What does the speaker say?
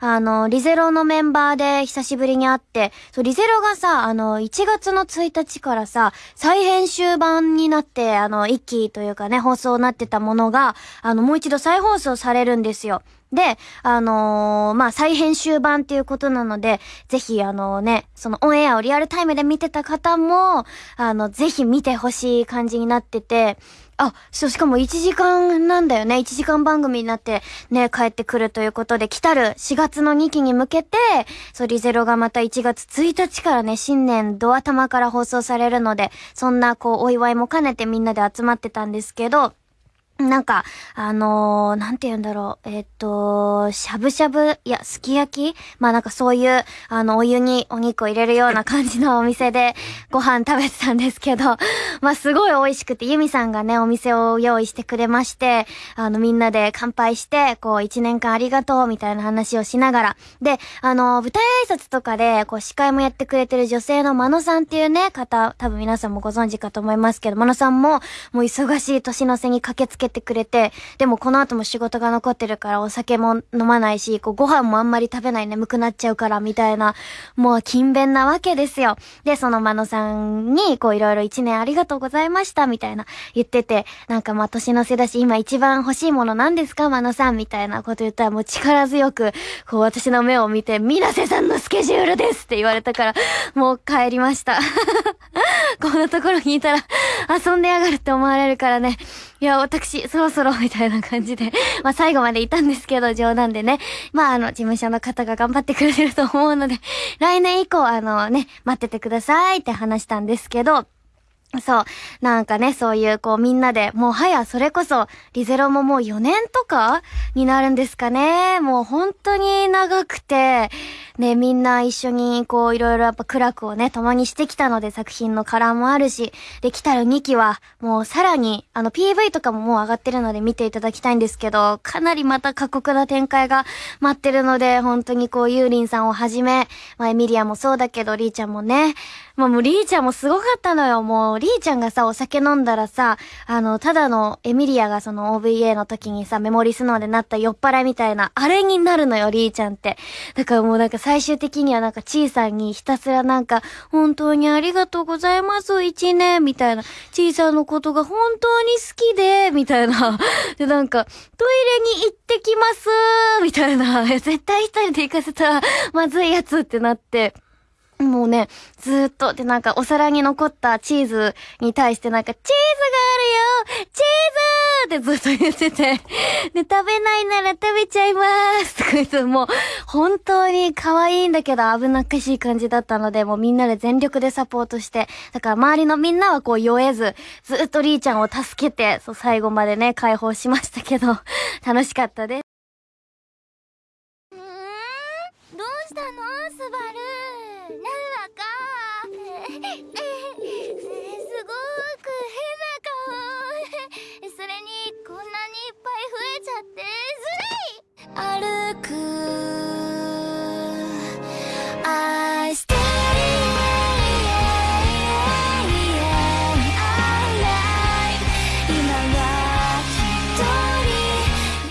あの、リゼロのメンバーで久しぶりに会って、そう、リゼロがさ、あの、1月の1日からさ、再編集版になって、あの、一期というかね、放送になってたものが、あの、もう一度再放送されるんですよ。で、あのー、まあ、再編集版っていうことなので、ぜひ、あのね、そのオンエアをリアルタイムで見てた方も、あの、ぜひ見てほしい感じになってて、あ、そう、しかも1時間なんだよね。1時間番組になってね、帰ってくるということで、来たる4月の2期に向けて、そう、リゼロがまた1月1日からね、新年ド頭から放送されるので、そんなこう、お祝いも兼ねてみんなで集まってたんですけど、なんか、あのー、なんて言うんだろう。えっ、と、しゃぶしゃぶ、いや、すき焼き？まあなんかそういう、あの、お湯にお肉を入れるような感じのお店でご飯食べてたんですけど、まあすごい美味しくて、ユミさんがね、お店を用意してくれまして、あの、みんなで乾杯して、こう、一年間ありがとう、みたいな話をしながら。で、あの、舞台挨拶とかで、こう、司会もやってくれてる女性のマノさんっていうね、方、多分皆さんもご存知かと思いますけど、マノさんも、もう忙しい年の瀬に駆けつけてくれて、でもこの後も仕事が残ってるからお酒も飲まないし、こうご飯もあんまり食べない眠くなっちゃうからみたいな、もう勤勉なわけですよ。で、そのマノさんにこういろいろ一年ありがとうとうございましたみたいな言ってて、なんかまあ年の瀬だし今一番欲しいもの何ですかマノさんみたいなこと言ったらもう力強く、こう私の目を見て、水瀬さんのスケジュールですって言われたから、もう帰りました。こんなところにいたら遊んでやがるって思われるからね。いや、私、そろそろ、みたいな感じで、まあ最後までいたんですけど、冗談でね。まああの、事務所の方が頑張ってくれてると思うので、来年以降、あのね、待っててくださいって話したんですけど、そう。なんかね、そういう、こう、みんなで、もう、はや、それこそ、リゼロももう4年とかになるんですかね。もう、本当に長くて、ね、みんな一緒に、こう、いろいろやっぱ苦楽をね、共にしてきたので、作品のカラーもあるし、で、来たる2期は、もう、さらに、あの、PV とかももう上がってるので見ていただきたいんですけど、かなりまた過酷な展開が待ってるので、本当にこう、ユーリンさんをはじめ、まあ、エミリアもそうだけど、リーちゃんもね、まあ、もう、リーちゃんもすごかったのよ、もう、リーちゃんがさ、お酒飲んだらさ、あの、ただのエミリアがその OVA の時にさ、メモリスノーでなった酔っ払いみたいな、あれになるのよ、リーちゃんって。だからもうなんか最終的にはなんか、ちーさんにひたすらなんか、本当にありがとうございます、一年、みたいな。ちーさんのことが本当に好きで、みたいな。で、なんか、トイレに行ってきます、みたいな。絶対一人で行かせたら、まずいやつってなって。もうね、ずーっと、でなんかお皿に残ったチーズに対してなんか、チーズがあるよチーズってずっと言ってて、で、食べないなら食べちゃいますとか言って、もう、本当に可愛いんだけど危なっかしい感じだったので、もうみんなで全力でサポートして、だから周りのみんなはこう酔えず、ずっとリーちゃんを助けて、そう、最後までね、解放しましたけど、楽しかったです。うーん。どうしたの？スバルなるわか。すごく変な顔。それにこんなにいっぱい増えちゃってずるい。